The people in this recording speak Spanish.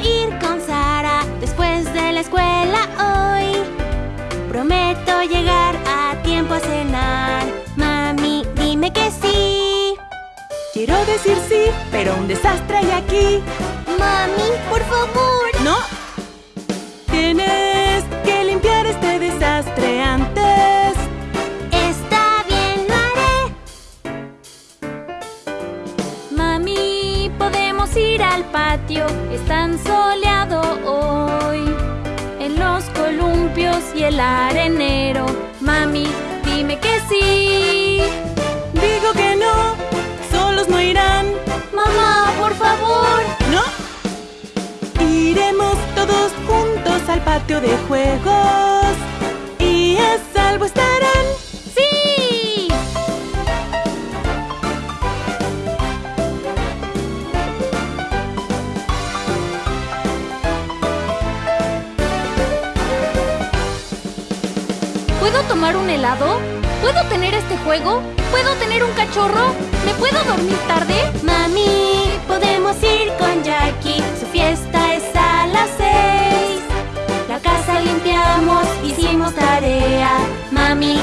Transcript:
ir con Sara después de la escuela hoy. Prometo llegar a tiempo a cenar. Mami, dime que sí. Quiero decir sí, pero un desastre podemos ir al patio. Es tan soleado hoy. En los columpios y el arenero. Mami, dime que sí. Digo que no. Solos no irán. Mamá, por favor. ¿No? Iremos todos juntos al patio de juegos. Y a salvo estarán. ¿Puedo tomar un helado? ¿Puedo tener este juego? ¿Puedo tener un cachorro? ¿Me puedo dormir tarde? Mami, podemos ir con Jackie. Su fiesta es a las seis. La casa limpiamos, hicimos tarea. Mami,